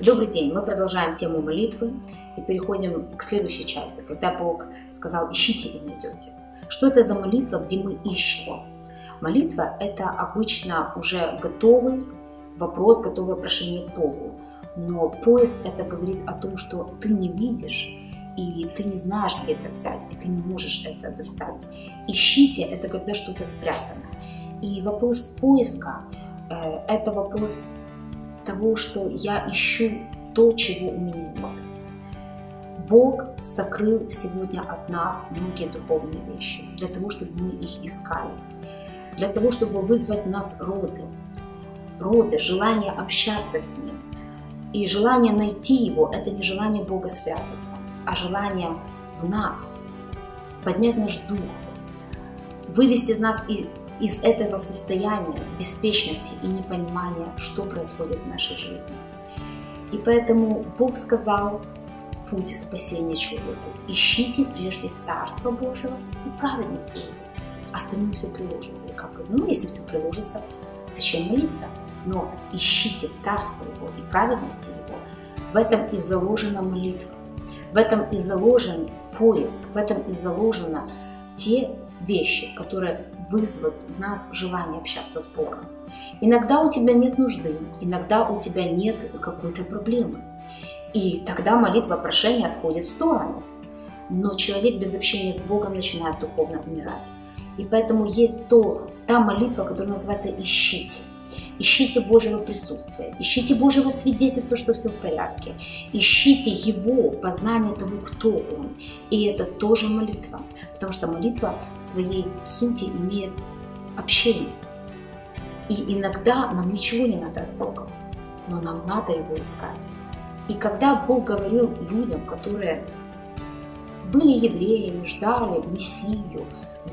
Добрый день! Мы продолжаем тему молитвы и переходим к следующей части, когда Бог сказал «ищите и найдете». Что это за молитва, где мы ищем? Молитва – это обычно уже готовый вопрос, готовое прошение к Богу. Но поиск – это говорит о том, что ты не видишь, и ты не знаешь, где это взять, и ты не можешь это достать. Ищите – это когда что-то спрятано. И вопрос поиска э, – это вопрос того, что я ищу то, чего у меня нет. Бог сокрыл сегодня от нас многие духовные вещи, для того, чтобы мы их искали, для того, чтобы вызвать в нас роды, роды, желание общаться с Ним. И желание найти Его – это не желание Бога спрятаться, а желание в нас поднять наш дух, вывести из нас из этого состояния беспечности и непонимания, что происходит в нашей жизни. И поэтому Бог сказал путь спасения человеку. Ищите прежде Царство Божьего и праведности Его. Остальное все приложится. И как? Ну, если все приложится, зачем молиться? Но ищите Царство Его и праведности Его. В этом и заложена молитва. В этом и заложен поиск. В этом и заложено те вещи, которые вызовут в нас желание общаться с Богом. Иногда у тебя нет нужды, иногда у тебя нет какой-то проблемы. И тогда молитва прошения отходит в сторону. Но человек без общения с Богом начинает духовно умирать. И поэтому есть то, та молитва, которая называется «ищите». Ищите Божьего присутствия, ищите Божьего свидетельства, что все в порядке. Ищите Его, познание того, кто Он. И это тоже молитва, потому что молитва в своей сути имеет общение. И иногда нам ничего не надо от Бога, но нам надо Его искать. И когда Бог говорил людям, которые были евреями, ждали Мессию,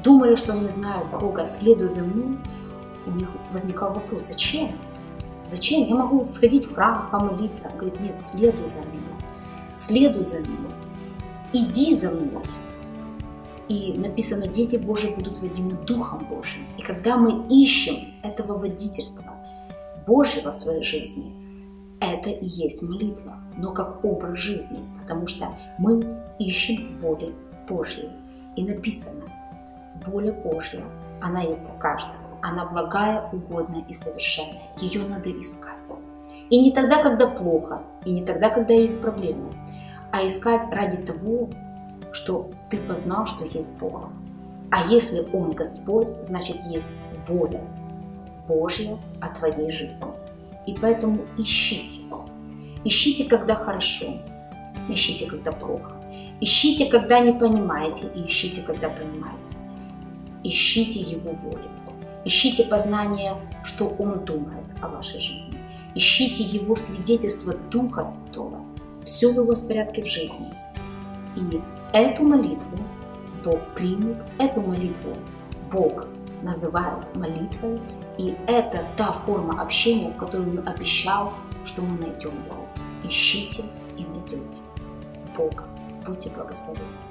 думали, что они знают Бога, следуя за мной, у них возникал вопрос, зачем? Зачем? Я могу сходить в храм, помолиться. Он говорит, нет, следуй за мной. Следуй за мной. Иди за мной. И написано, дети Божьи будут водимы Духом Божьим. И когда мы ищем этого водительства Божьего в своей жизни, это и есть молитва, но как образ жизни, потому что мы ищем воли Божьей. И написано, воля Божья, она есть у каждого. Она благая, угодная и совершенная. Ее надо искать. И не тогда, когда плохо, и не тогда, когда есть проблемы, а искать ради того, что ты познал, что есть Бог. А если Он Господь, значит есть воля Божья о твоей жизни. И поэтому ищите. Ищите, когда хорошо, ищите, когда плохо. Ищите, когда не понимаете, и ищите, когда понимаете. Ищите Его волю. Ищите познание, что Он думает о вашей жизни. Ищите Его свидетельство Духа Святого. Все в Его порядке в жизни. И эту молитву Бог примет, эту молитву Бог называет молитвой, и это та форма общения, в которой Он обещал, что мы найдем Его. Ищите и найдете Бога. Будьте благословенны.